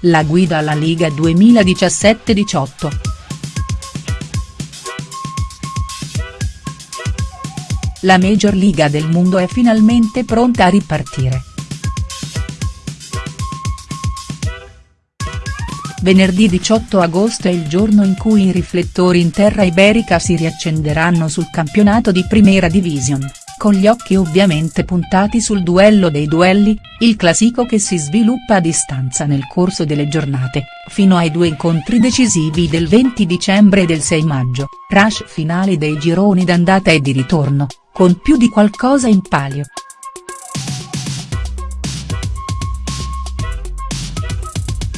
la guida alla Liga 2017-18. La Major Liga del Mondo è finalmente pronta a ripartire. Venerdì 18 agosto è il giorno in cui i riflettori in terra iberica si riaccenderanno sul campionato di Primera Division, con gli occhi ovviamente puntati sul duello dei duelli, il classico che si sviluppa a distanza nel corso delle giornate, fino ai due incontri decisivi del 20 dicembre e del 6 maggio, rush finale dei gironi d'andata e di ritorno, con più di qualcosa in palio.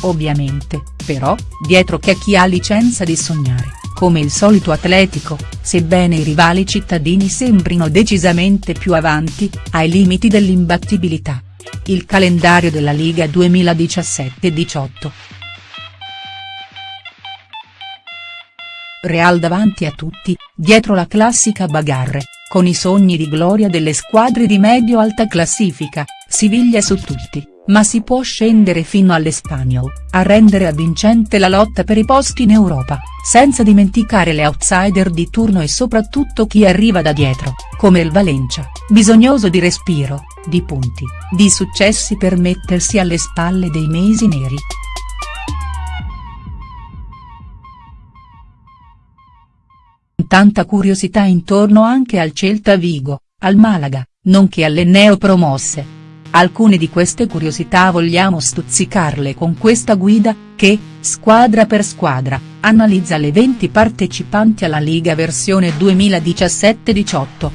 Ovviamente, però, dietro c'è chi ha licenza di sognare, come il solito Atletico, sebbene i rivali cittadini sembrino decisamente più avanti, ai limiti dell'imbattibilità. Il calendario della Liga 2017-18. Real davanti a tutti, dietro la classica bagarre, con i sogni di gloria delle squadre di medio-alta classifica, Siviglia su tutti ma si può scendere fino all'Espanyol, a rendere avvincente la lotta per i posti in Europa, senza dimenticare le outsider di turno e soprattutto chi arriva da dietro, come il Valencia, bisognoso di respiro, di punti, di successi per mettersi alle spalle dei mesi neri. Tanta curiosità intorno anche al Celta Vigo, al Malaga, nonché alle neopromosse Alcune di queste curiosità vogliamo stuzzicarle con questa guida, che, squadra per squadra, analizza le 20 partecipanti alla Liga versione 2017-18.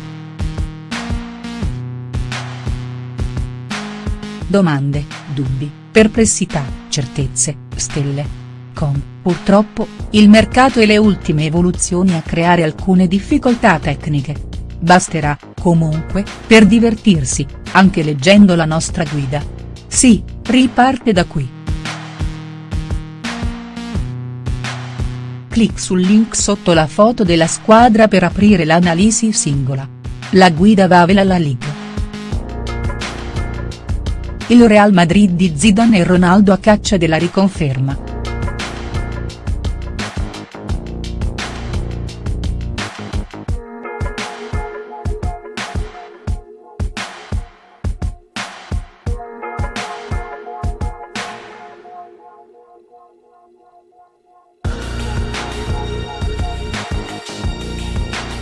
Domande, dubbi, perplessità, certezze, stelle. Con, purtroppo, il mercato e le ultime evoluzioni a creare alcune difficoltà tecniche. Basterà, comunque, per divertirsi, anche leggendo la nostra guida. Sì, riparte da qui. Clic sul link sotto la foto della squadra per aprire l'analisi singola. La guida va a la Liga. Il Real Madrid di Zidane e Ronaldo a caccia della riconferma.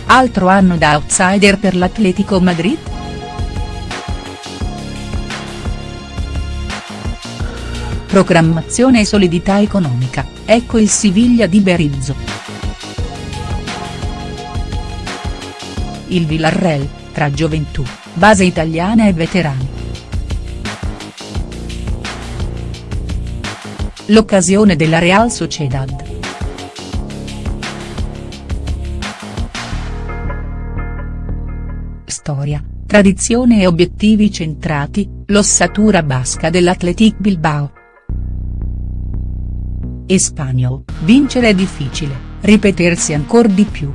Altro anno da outsider per l'Atletico Madrid?. Programmazione e solidità economica, ecco il Siviglia di Berizzo. Il Villarreal, tra gioventù, base italiana e veterani. L'occasione della Real Sociedad. Storia, tradizione e obiettivi centrati, l'ossatura basca dell'Athletic Bilbao. Espagno, vincere è difficile, ripetersi ancor di più.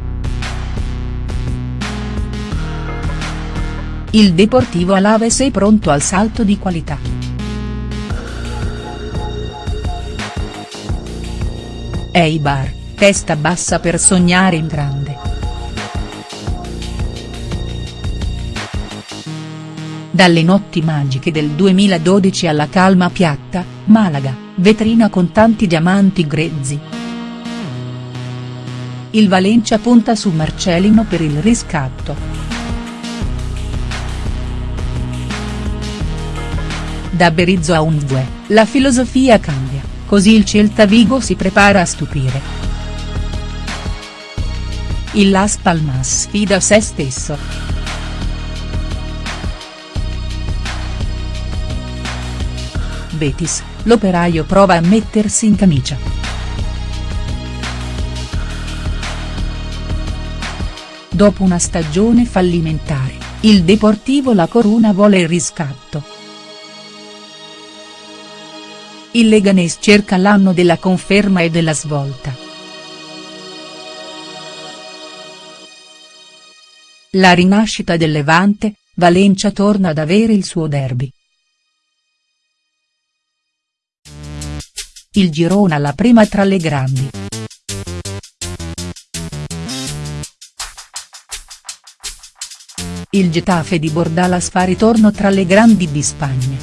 Il Deportivo Alaves è pronto al salto di qualità. Eibar, testa bassa per sognare in grande. Dalle notti magiche del 2012 alla calma piatta, Malaga, vetrina con tanti diamanti grezzi. Il Valencia punta su Marcelino per il riscatto. Da Berizzo a Unvue, la filosofia cambia, così il Celta Vigo si prepara a stupire. Il Las Palmas sfida se stesso. Betis, l'operaio prova a mettersi in camicia. Dopo una stagione fallimentare, il Deportivo La Coruna vuole il riscatto. Il Leganés cerca l'anno della conferma e della svolta. La rinascita del Levante, Valencia torna ad avere il suo derby. Il Girona la prima tra le grandi. Il Getafe di Bordalas fa ritorno tra le grandi di Spagna.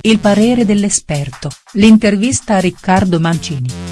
Il parere dell'esperto, l'intervista a Riccardo Mancini.